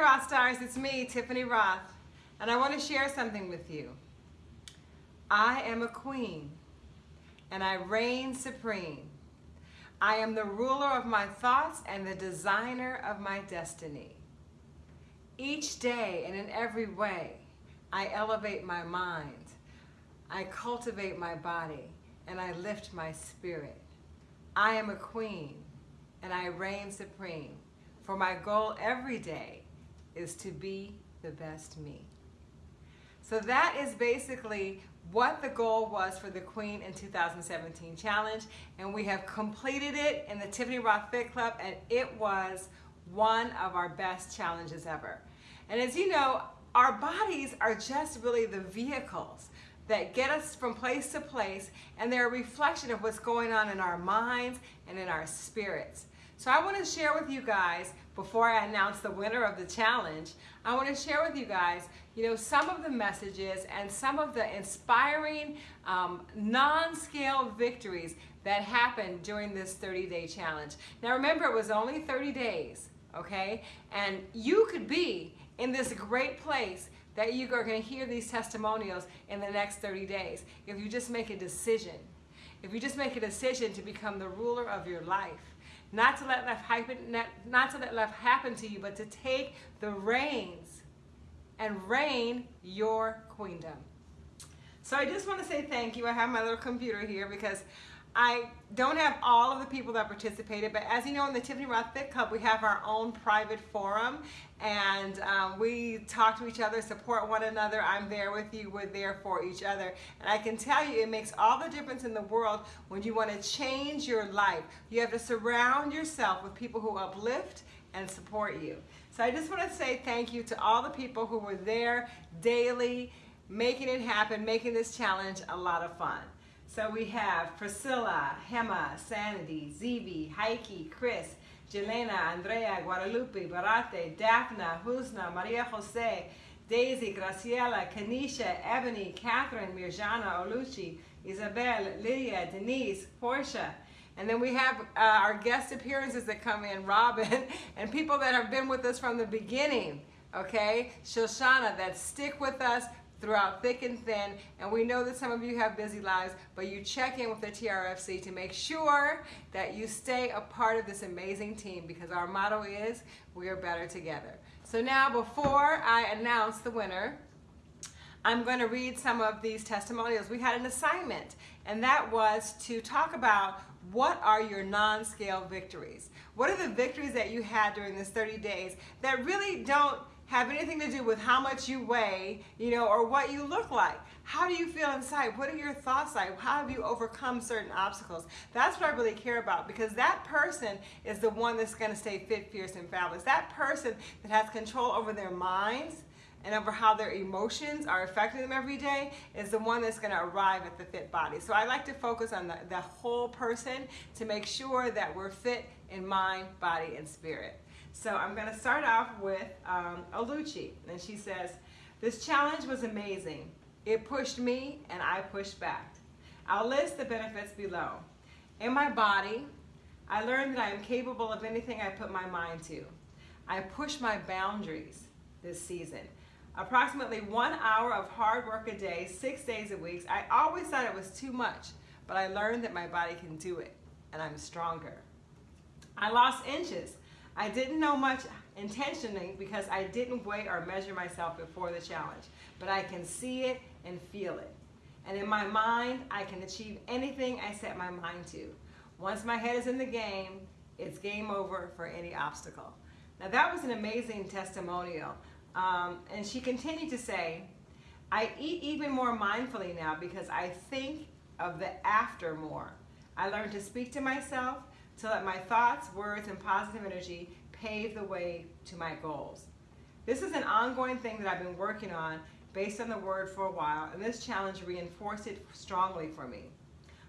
Roth Stars, it's me, Tiffany Roth, and I want to share something with you. I am a queen, and I reign supreme. I am the ruler of my thoughts and the designer of my destiny. Each day and in every way, I elevate my mind, I cultivate my body, and I lift my spirit. I am a queen, and I reign supreme. For my goal every day is to be the best me. So that is basically what the goal was for the Queen in 2017 challenge. And we have completed it in the Tiffany Roth Fit Club and it was one of our best challenges ever. And as you know, our bodies are just really the vehicles that get us from place to place and they're a reflection of what's going on in our minds and in our spirits. So I want to share with you guys, before I announce the winner of the challenge, I want to share with you guys, you know, some of the messages and some of the inspiring um, non-scale victories that happened during this 30-day challenge. Now remember, it was only 30 days, okay? And you could be in this great place that you are going to hear these testimonials in the next 30 days if you just make a decision. If you just make a decision to become the ruler of your life not to let life happen, not, not to let life happen to you, but to take the reins and reign your queendom. So I just want to say thank you. I have my little computer here because I don't have all of the people that participated, but as you know, in the Tiffany Roth Fit Club, we have our own private forum, and um, we talk to each other, support one another. I'm there with you. We're there for each other. And I can tell you, it makes all the difference in the world when you want to change your life. You have to surround yourself with people who uplift and support you. So I just want to say thank you to all the people who were there daily, making it happen, making this challenge a lot of fun. So we have Priscilla, Hema, Sanity, Zivi, Heike, Chris, Jelena, Andrea, Guadalupe, Barate, Daphna, Husna, Maria Jose, Daisy, Graciela, Kanisha, Ebony, Catherine, Mirjana, Oluchi, Isabel, Lydia, Denise, Portia. And then we have uh, our guest appearances that come in, Robin, and people that have been with us from the beginning, okay? Shoshana, that stick with us throughout thick and thin. And we know that some of you have busy lives, but you check in with the TRFC to make sure that you stay a part of this amazing team because our motto is, we are better together. So now before I announce the winner, I'm going to read some of these testimonials. We had an assignment, and that was to talk about what are your non-scale victories? What are the victories that you had during this 30 days that really don't have anything to do with how much you weigh, you know, or what you look like. How do you feel inside? What are your thoughts like? How have you overcome certain obstacles? That's what I really care about because that person is the one that's going to stay fit, fierce, and fabulous. That person that has control over their minds and over how their emotions are affecting them every day is the one that's going to arrive at the fit body. So I like to focus on the, the whole person to make sure that we're fit in mind, body, and spirit. So I'm going to start off with um, Oluchi. And she says, this challenge was amazing. It pushed me and I pushed back. I'll list the benefits below. In my body, I learned that I am capable of anything I put my mind to. I push my boundaries this season. Approximately one hour of hard work a day, six days a week. I always thought it was too much, but I learned that my body can do it, and I'm stronger. I lost inches. I didn't know much intentionally because I didn't weigh or measure myself before the challenge, but I can see it and feel it. And in my mind, I can achieve anything I set my mind to. Once my head is in the game, it's game over for any obstacle. Now that was an amazing testimonial. Um, and she continued to say, I eat even more mindfully now because I think of the after more. I learned to speak to myself to that my thoughts, words, and positive energy pave the way to my goals. This is an ongoing thing that I've been working on based on the word for a while, and this challenge reinforced it strongly for me.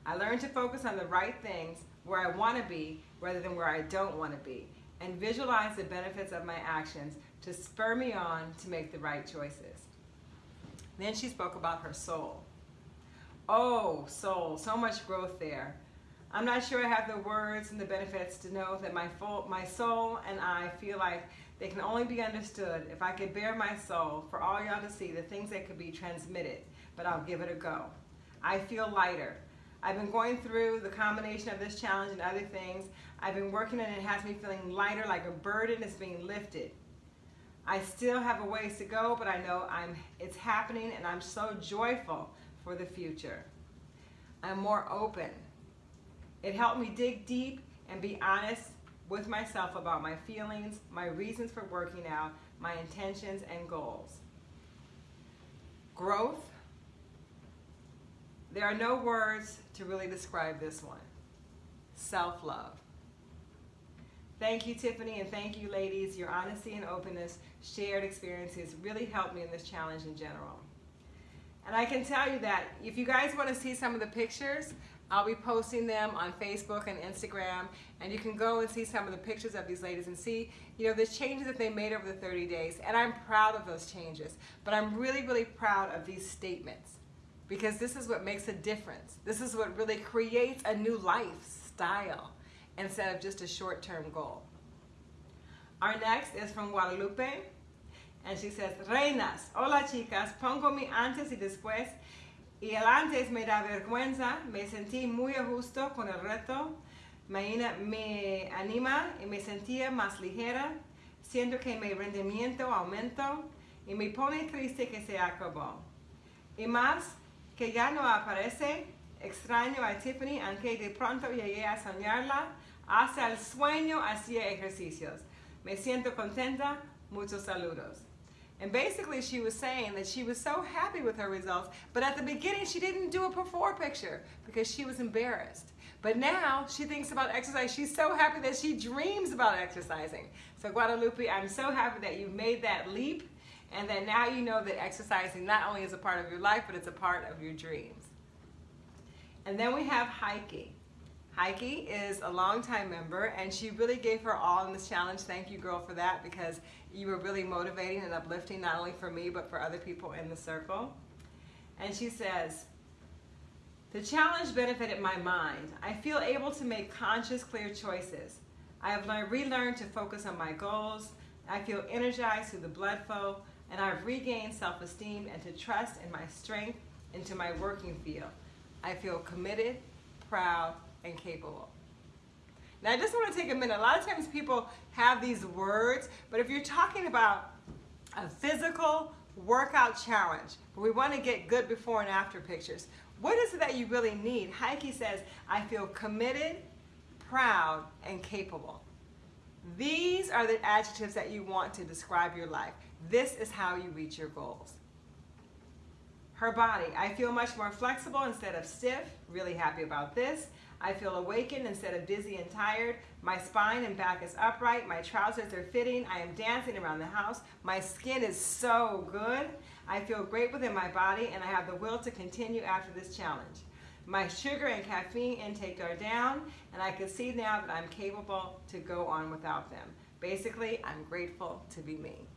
I learned to focus on the right things where I want to be rather than where I don't want to be, and visualize the benefits of my actions to spur me on to make the right choices. Then she spoke about her soul. Oh, soul, so much growth there. I'm not sure I have the words and the benefits to know that my, full, my soul and I feel like they can only be understood if I could bare my soul for all y'all to see the things that could be transmitted, but I'll give it a go. I feel lighter. I've been going through the combination of this challenge and other things. I've been working and it has me feeling lighter, like a burden is being lifted. I still have a ways to go, but I know I'm, it's happening and I'm so joyful for the future. I'm more open. It helped me dig deep and be honest with myself about my feelings, my reasons for working out, my intentions and goals. Growth. There are no words to really describe this one. Self-love. Thank you, Tiffany, and thank you, ladies. Your honesty and openness, shared experiences really helped me in this challenge in general. And I can tell you that if you guys want to see some of the pictures, I'll be posting them on Facebook and Instagram, and you can go and see some of the pictures of these ladies and see, you know, the changes that they made over the 30 days. And I'm proud of those changes, but I'm really, really proud of these statements because this is what makes a difference. This is what really creates a new lifestyle instead of just a short-term goal. Our next is from Guadalupe, and she says, Reinas, hola chicas, pongo mi antes y después, y el antes me da vergüenza, me sentí muy a gusto con el reto, me, me anima y me sentía más ligera, siento que mi rendimiento aumentó y me pone triste que se acabó. Y más que ya no aparece, extraño a Tiffany, aunque de pronto llegué a soñarla, hasta el sueño hacía ejercicios. Me siento contenta. Muchos saludos. And basically she was saying that she was so happy with her results, but at the beginning she didn't do a before picture because she was embarrassed. But now she thinks about exercise. She's so happy that she dreams about exercising. So Guadalupe, I'm so happy that you made that leap and that now you know that exercising not only is a part of your life, but it's a part of your dreams. And then we have Heike. Heike is a longtime member and she really gave her all in this challenge. Thank you girl for that because you were really motivating and uplifting not only for me but for other people in the circle. And she says, the challenge benefited my mind. I feel able to make conscious, clear choices. I have learned, relearned to focus on my goals. I feel energized through the blood flow and I've regained self-esteem and to trust in my strength into my working field. I feel committed, proud, and capable. Now I just want to take a minute. A lot of times people have these words, but if you're talking about a physical workout challenge, where we want to get good before and after pictures, what is it that you really need? Heike says, I feel committed, proud, and capable. These are the adjectives that you want to describe your life. This is how you reach your goals. Her body, I feel much more flexible instead of stiff. Really happy about this. I feel awakened instead of dizzy and tired. My spine and back is upright. My trousers are fitting. I am dancing around the house. My skin is so good. I feel great within my body and I have the will to continue after this challenge. My sugar and caffeine intake are down and I can see now that I'm capable to go on without them. Basically, I'm grateful to be me.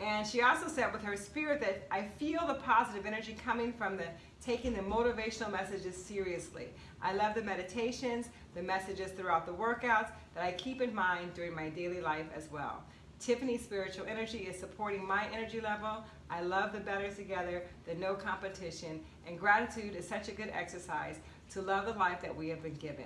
And she also said with her spirit that I feel the positive energy coming from the taking the motivational messages seriously. I love the meditations, the messages throughout the workouts that I keep in mind during my daily life as well. Tiffany's spiritual energy is supporting my energy level. I love the better together, the no competition, and gratitude is such a good exercise to love the life that we have been given.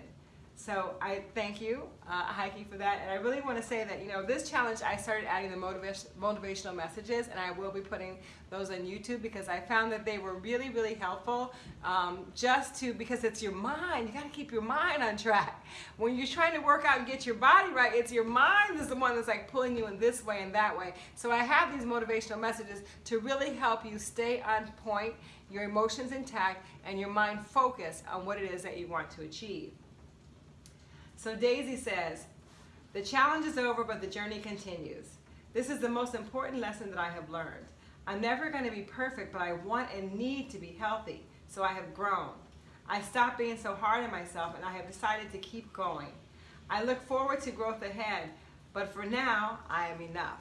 So I thank you, uh, Heike, for that. And I really want to say that, you know, this challenge, I started adding the motivation, motivational messages, and I will be putting those on YouTube because I found that they were really, really helpful um, just to, because it's your mind. You got to keep your mind on track. When you're trying to work out and get your body right, it's your mind is the one that's like pulling you in this way and that way. So I have these motivational messages to really help you stay on point, your emotions intact, and your mind focused on what it is that you want to achieve. So Daisy says, the challenge is over, but the journey continues. This is the most important lesson that I have learned. I'm never going to be perfect, but I want and need to be healthy, so I have grown. I stopped being so hard on myself, and I have decided to keep going. I look forward to growth ahead, but for now, I am enough.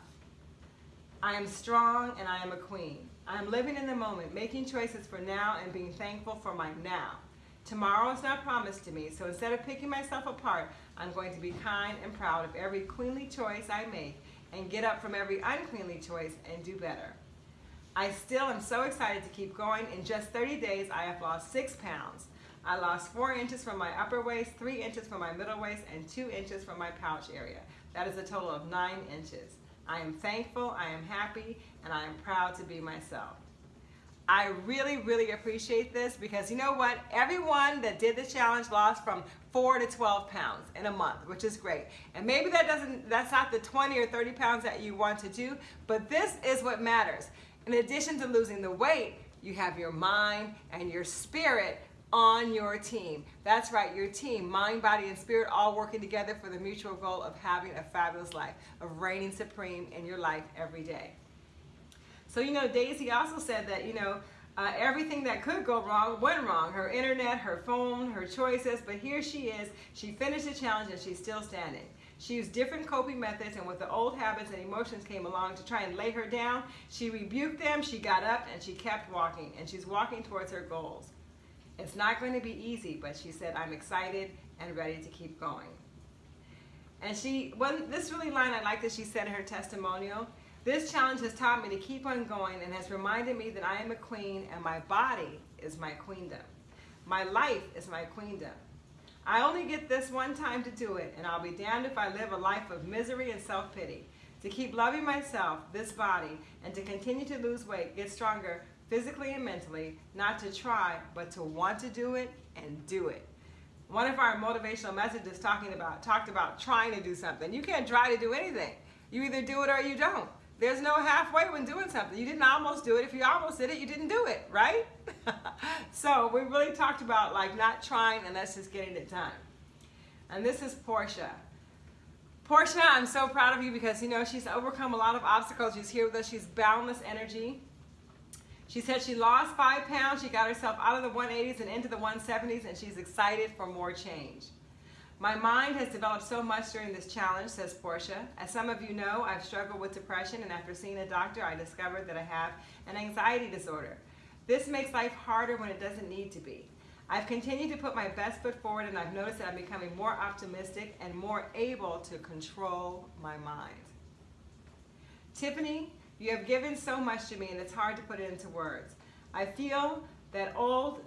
I am strong, and I am a queen. I am living in the moment, making choices for now and being thankful for my now. Tomorrow is not promised to me, so instead of picking myself apart, I'm going to be kind and proud of every queenly choice I make and get up from every uncleanly choice and do better. I still am so excited to keep going. In just 30 days, I have lost six pounds. I lost four inches from my upper waist, three inches from my middle waist, and two inches from my pouch area. That is a total of nine inches. I am thankful, I am happy, and I am proud to be myself. I really, really appreciate this because you know what? Everyone that did the challenge lost from four to 12 pounds in a month, which is great. And maybe that doesn't, that's not the 20 or 30 pounds that you want to do, but this is what matters. In addition to losing the weight, you have your mind and your spirit on your team. That's right, your team, mind, body, and spirit all working together for the mutual goal of having a fabulous life, of reigning supreme in your life every day. So, you know, Daisy also said that, you know, uh, everything that could go wrong went wrong. Her internet, her phone, her choices, but here she is. She finished the challenge and she's still standing. She used different coping methods, and with the old habits and emotions came along to try and lay her down, she rebuked them, she got up, and she kept walking, and she's walking towards her goals. It's not going to be easy, but she said, I'm excited and ready to keep going. And she, well, this really line I like that she said in her testimonial. This challenge has taught me to keep on going and has reminded me that I am a queen and my body is my queendom. My life is my queendom. I only get this one time to do it, and I'll be damned if I live a life of misery and self-pity. To keep loving myself, this body, and to continue to lose weight, get stronger physically and mentally, not to try, but to want to do it and do it. One of our motivational messages talking about talked about trying to do something. You can't try to do anything. You either do it or you don't. There's no halfway when doing something. You didn't almost do it. If you almost did it, you didn't do it, right? so we really talked about like not trying and that's just getting it done. And this is Portia. Portia, I'm so proud of you because you know she's overcome a lot of obstacles. She's here with us. She's boundless energy. She said she lost five pounds. She got herself out of the 180s and into the 170s, and she's excited for more change. My mind has developed so much during this challenge, says Portia. As some of you know, I've struggled with depression, and after seeing a doctor, I discovered that I have an anxiety disorder. This makes life harder when it doesn't need to be. I've continued to put my best foot forward, and I've noticed that I'm becoming more optimistic and more able to control my mind. Tiffany, you have given so much to me, and it's hard to put it into words. I feel that old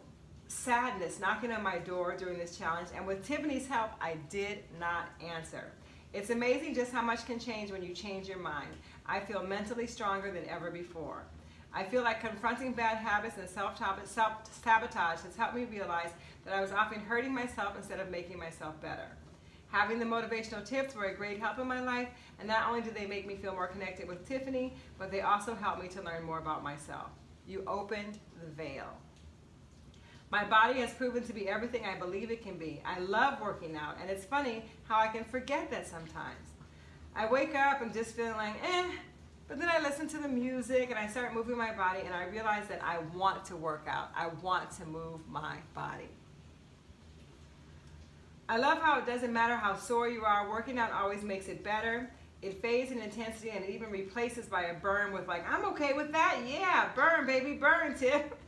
sadness knocking on my door during this challenge, and with Tiffany's help, I did not answer. It's amazing just how much can change when you change your mind. I feel mentally stronger than ever before. I feel like confronting bad habits and self-sabotage has helped me realize that I was often hurting myself instead of making myself better. Having the motivational tips were a great help in my life, and not only did they make me feel more connected with Tiffany, but they also helped me to learn more about myself. You opened the veil. My body has proven to be everything I believe it can be. I love working out, and it's funny how I can forget that sometimes. I wake up and just feeling like, eh, but then I listen to the music and I start moving my body and I realize that I want to work out. I want to move my body. I love how it doesn't matter how sore you are, working out always makes it better. It fades in intensity and it even replaces by a burn with like, I'm okay with that. Yeah, burn, baby, burn, Tip.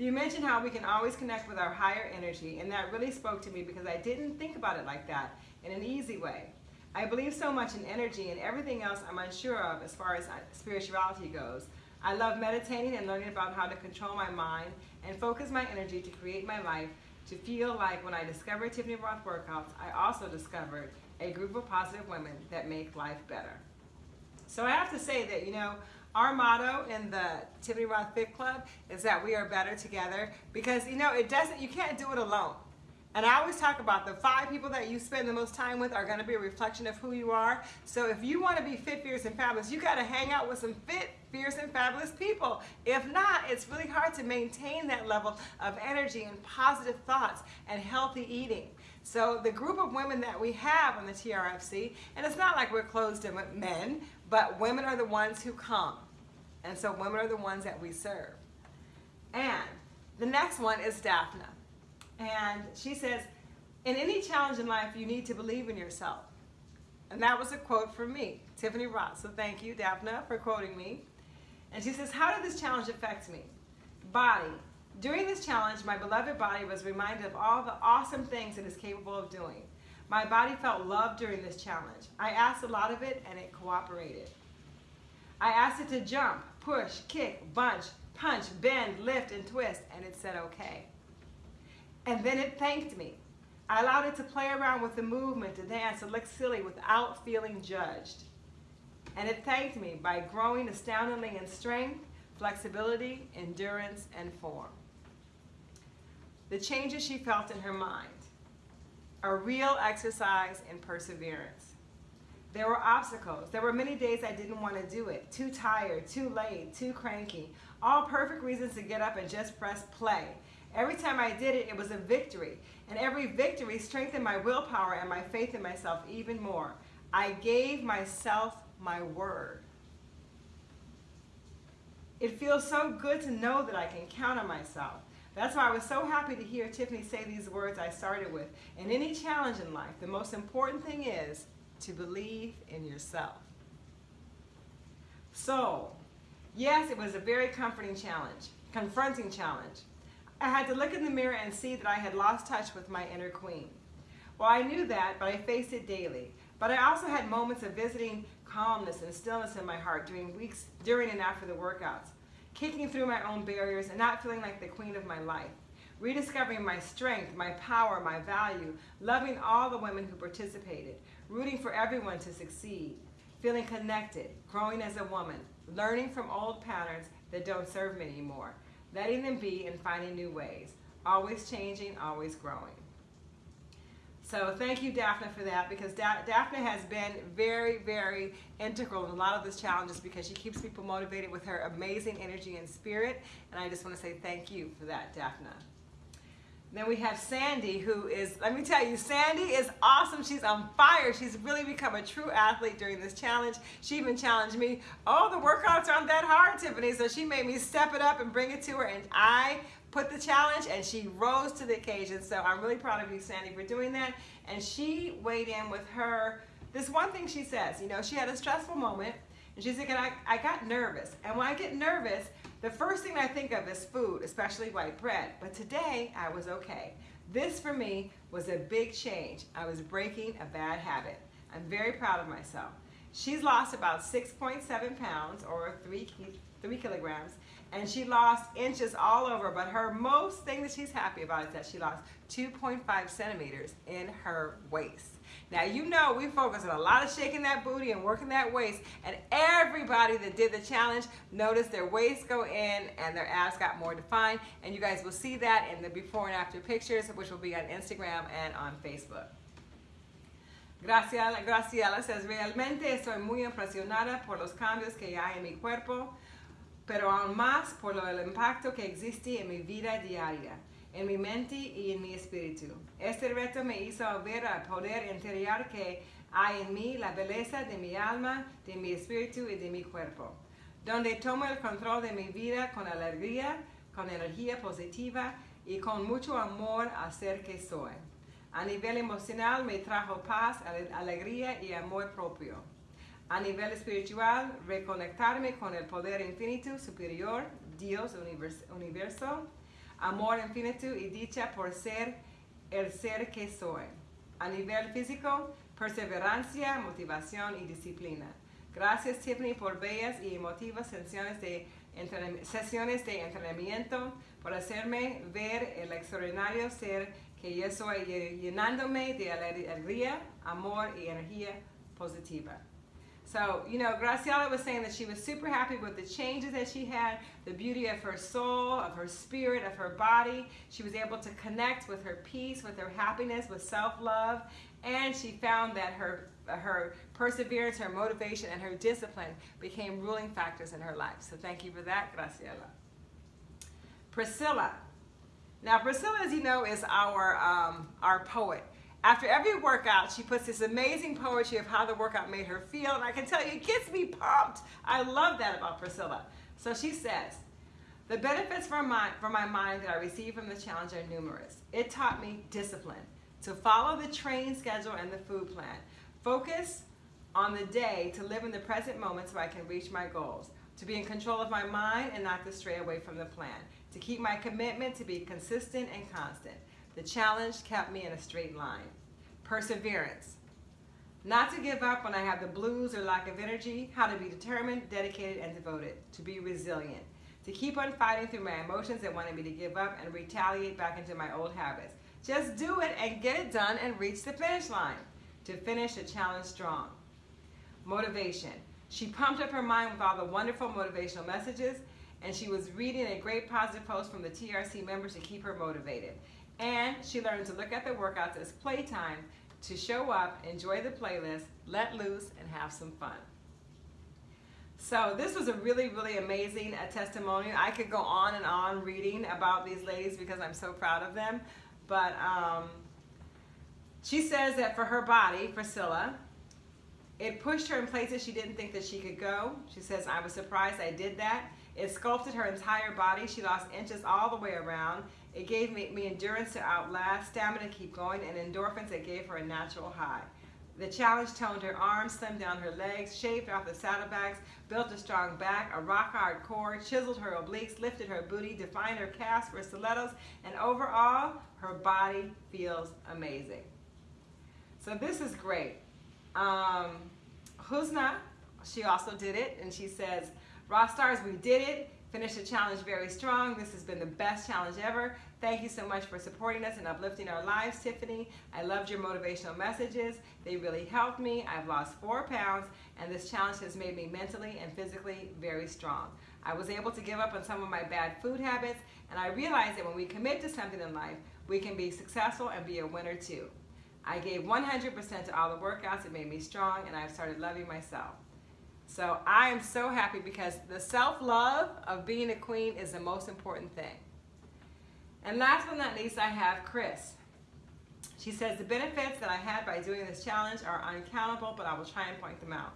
You mentioned how we can always connect with our higher energy, and that really spoke to me because I didn't think about it like that in an easy way. I believe so much in energy and everything else I'm unsure of as far as uh, spirituality goes. I love meditating and learning about how to control my mind and focus my energy to create my life to feel like when I discovered Tiffany Roth workouts, I also discovered a group of positive women that make life better. So I have to say that, you know, our motto in the Tiffany Roth Fit Club is that we are better together because, you know, it doesn't, you can't do it alone. And I always talk about the five people that you spend the most time with are going to be a reflection of who you are. So if you want to be fit, fierce, and fabulous, you got to hang out with some fit, fierce, and fabulous people. If not, it's really hard to maintain that level of energy and positive thoughts and healthy eating. So the group of women that we have on the TRFC, and it's not like we're closed to men, but women are the ones who come. And so women are the ones that we serve. And the next one is Daphne. And she says, in any challenge in life, you need to believe in yourself. And that was a quote from me, Tiffany Roth. So thank you, Daphne, for quoting me. And she says, how did this challenge affect me? Body, During this challenge, my beloved body was reminded of all the awesome things it is capable of doing. My body felt love during this challenge. I asked a lot of it and it cooperated. I asked it to jump, push, kick, bunch, punch, bend, lift, and twist, and it said okay. And then it thanked me. I allowed it to play around with the movement, to dance, to look silly without feeling judged. And it thanked me by growing astoundingly in strength, flexibility, endurance, and form. The changes she felt in her mind, a real exercise in perseverance. There were obstacles. There were many days I didn't want to do it. Too tired, too late, too cranky. All perfect reasons to get up and just press play. Every time I did it, it was a victory. And every victory strengthened my willpower and my faith in myself even more. I gave myself my word. It feels so good to know that I can count on myself. That's why I was so happy to hear Tiffany say these words I started with. In any challenge in life, the most important thing is to believe in yourself. So, yes, it was a very comforting challenge, confronting challenge. I had to look in the mirror and see that I had lost touch with my inner queen. Well, I knew that, but I faced it daily. But I also had moments of visiting calmness and stillness in my heart during weeks, during and after the workouts, kicking through my own barriers and not feeling like the queen of my life, rediscovering my strength, my power, my value, loving all the women who participated, rooting for everyone to succeed, feeling connected, growing as a woman, learning from old patterns that don't serve me anymore, letting them be and finding new ways, always changing, always growing. So thank you, Daphne, for that because da Daphne has been very, very integral in a lot of these challenges because she keeps people motivated with her amazing energy and spirit. And I just want to say thank you for that, Daphne. Then we have Sandy, who is, let me tell you, Sandy is awesome. She's on fire. She's really become a true athlete during this challenge. She even challenged me, oh, the workouts aren't that hard, Tiffany. So she made me step it up and bring it to her. And I put the challenge and she rose to the occasion. So I'm really proud of you, Sandy, for doing that. And she weighed in with her, this one thing she says, you know, she had a stressful moment and she's thinking, I, I got nervous. And when I get nervous, the first thing I think of is food, especially white bread. But today, I was okay. This for me was a big change. I was breaking a bad habit. I'm very proud of myself. She's lost about 6.7 pounds or three, three kilograms and she lost inches all over, but her most thing that she's happy about is that she lost 2.5 centimeters in her waist. Now, you know we focus on a lot of shaking that booty and working that waist, and everybody that did the challenge noticed their waist go in and their abs got more defined, and you guys will see that in the before and after pictures, which will be on Instagram and on Facebook. Graciela, Graciela says, realmente estoy muy impresionada por los cambios que hay en mi cuerpo pero aún más por el impacto que existe en mi vida diaria, en mi mente y en mi espíritu. Este reto me hizo ver al poder interior que hay en mí, la belleza de mi alma, de mi espíritu y de mi cuerpo, donde tomo el control de mi vida con alegría, con energía positiva y con mucho amor a ser que soy. A nivel emocional me trajo paz, alegría y amor propio. A nivel espiritual, reconectarme con el poder infinito superior, Dios, universo, amor infinito y dicha por ser el ser que soy. A nivel físico, perseverancia, motivación y disciplina. Gracias Tiffany por bellas y emotivas sesiones de, sesiones de entrenamiento, por hacerme ver el extraordinario ser que yo soy, llenándome de alegría, amor y energía positiva. So, you know, Graciela was saying that she was super happy with the changes that she had, the beauty of her soul, of her spirit, of her body. She was able to connect with her peace, with her happiness, with self-love, and she found that her her perseverance, her motivation, and her discipline became ruling factors in her life. So thank you for that, Graciela. Priscilla. Now, Priscilla, as you know, is our, um, our poet. After every workout, she puts this amazing poetry of how the workout made her feel, and I can tell you, it gets me pumped. I love that about Priscilla. So she says, the benefits for my, for my mind that I received from the challenge are numerous. It taught me discipline, to follow the training schedule and the food plan, focus on the day to live in the present moment so I can reach my goals, to be in control of my mind and not to stray away from the plan, to keep my commitment to be consistent and constant. The challenge kept me in a straight line. Perseverance. Not to give up when I have the blues or lack of energy, how to be determined, dedicated, and devoted, to be resilient, to keep on fighting through my emotions that wanted me to give up and retaliate back into my old habits. Just do it and get it done and reach the finish line, to finish the challenge strong. Motivation. She pumped up her mind with all the wonderful motivational messages, and she was reading a great positive post from the TRC members to keep her motivated. And she learned to look at the workouts as playtime to show up, enjoy the playlist, let loose, and have some fun. So this was a really, really amazing uh, testimonial. I could go on and on reading about these ladies because I'm so proud of them. But um, she says that for her body, Priscilla, it pushed her in places she didn't think that she could go. She says, I was surprised I did that. It sculpted her entire body. She lost inches all the way around. It gave me, me endurance to outlast, stamina to keep going, and endorphins that gave her a natural high. The challenge toned her arms, slimmed down her legs, shaved off the saddlebags, built a strong back, a rock-hard core, chiseled her obliques, lifted her booty, defined her calves for stilettos, and overall, her body feels amazing. So this is great. Um, Husna, she also did it, and she says, Roth Stars, we did it. Finished the challenge very strong. This has been the best challenge ever. Thank you so much for supporting us and uplifting our lives, Tiffany. I loved your motivational messages. They really helped me. I've lost four pounds, and this challenge has made me mentally and physically very strong. I was able to give up on some of my bad food habits, and I realized that when we commit to something in life, we can be successful and be a winner too. I gave 100% to all the workouts. It made me strong, and I've started loving myself. So I am so happy because the self-love of being a queen is the most important thing. And last but not least, I have Chris. She says, the benefits that I had by doing this challenge are uncountable, but I will try and point them out.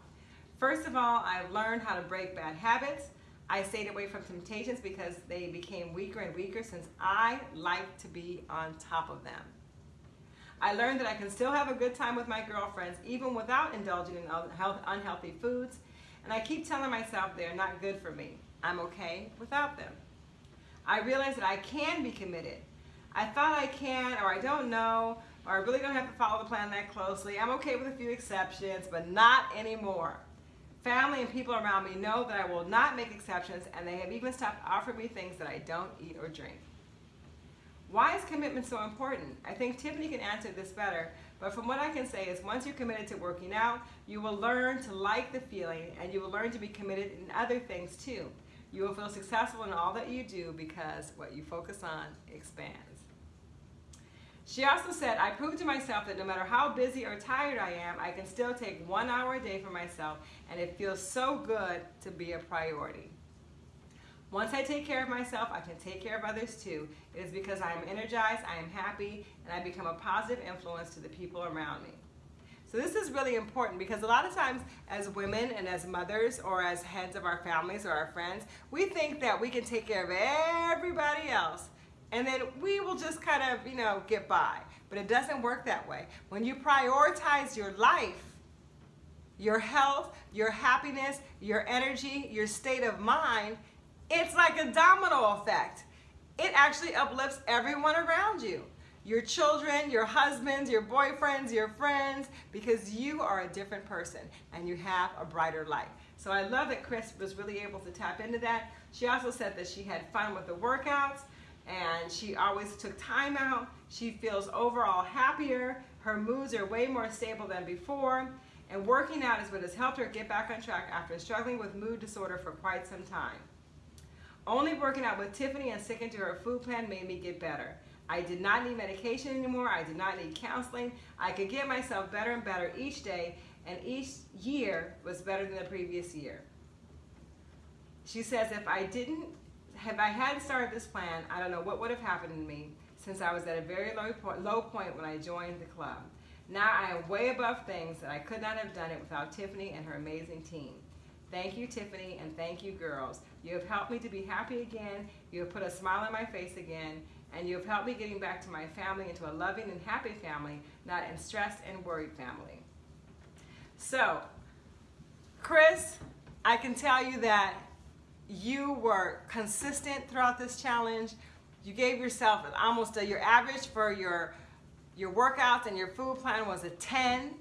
First of all, I've learned how to break bad habits. I stayed away from temptations because they became weaker and weaker since I like to be on top of them. I learned that I can still have a good time with my girlfriends even without indulging in unhealthy foods and I keep telling myself they're not good for me. I'm okay without them. I realize that I can be committed. I thought I can, or I don't know, or I really don't have to follow the plan that closely. I'm okay with a few exceptions, but not anymore. Family and people around me know that I will not make exceptions, and they have even stopped offering me things that I don't eat or drink. Why is commitment so important? I think Tiffany can answer this better, but from what I can say is once you're committed to working out, you will learn to like the feeling and you will learn to be committed in other things too. You will feel successful in all that you do because what you focus on expands. She also said, I proved to myself that no matter how busy or tired I am, I can still take one hour a day for myself and it feels so good to be a priority. Once I take care of myself, I can take care of others too. It is because I am energized, I am happy, and I become a positive influence to the people around me. So this is really important because a lot of times as women and as mothers or as heads of our families or our friends, we think that we can take care of everybody else and then we will just kind of, you know, get by. But it doesn't work that way. When you prioritize your life, your health, your happiness, your energy, your state of mind, it's like a domino effect. It actually uplifts everyone around you. Your children, your husbands, your boyfriends, your friends, because you are a different person and you have a brighter light. So I love that Chris was really able to tap into that. She also said that she had fun with the workouts and she always took time out. She feels overall happier. Her moods are way more stable than before. And working out is what has helped her get back on track after struggling with mood disorder for quite some time. Only working out with Tiffany and sticking to her food plan made me get better. I did not need medication anymore. I did not need counseling. I could get myself better and better each day, and each year was better than the previous year. She says, if I didn't, if I hadn't started this plan, I don't know what would have happened to me since I was at a very low point, low point when I joined the club. Now I am way above things that I could not have done it without Tiffany and her amazing team. Thank you, Tiffany, and thank you, girls. You have helped me to be happy again. You have put a smile on my face again, and you have helped me getting back to my family into a loving and happy family, not a stressed and worried family. So, Chris, I can tell you that you were consistent throughout this challenge. You gave yourself an almost a, your average for your your workouts and your food plan was a 10.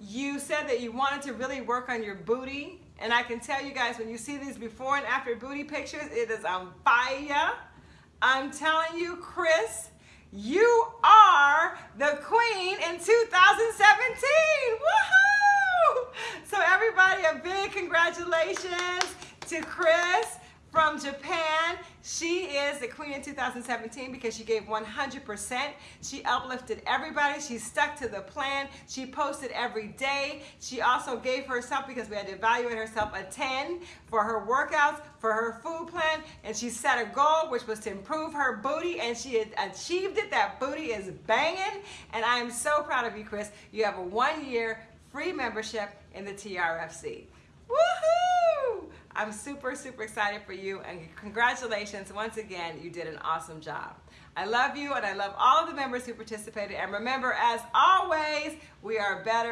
You said that you wanted to really work on your booty. And I can tell you guys, when you see these before and after booty pictures, it is on fire. I'm telling you, Chris, you are the queen in 2017. Woohoo! So everybody, a big congratulations to Chris from Japan. She is the queen in 2017 because she gave 100%. She uplifted everybody. She stuck to the plan. She posted every day. She also gave herself, because we had to evaluate herself, a 10 for her workouts, for her food plan, and she set a goal, which was to improve her booty, and she achieved it. That booty is banging, and I am so proud of you, Chris. You have a one-year free membership in the TRFC. Woohoo! I'm super, super excited for you and congratulations once again. You did an awesome job. I love you and I love all of the members who participated. And remember, as always, we are better.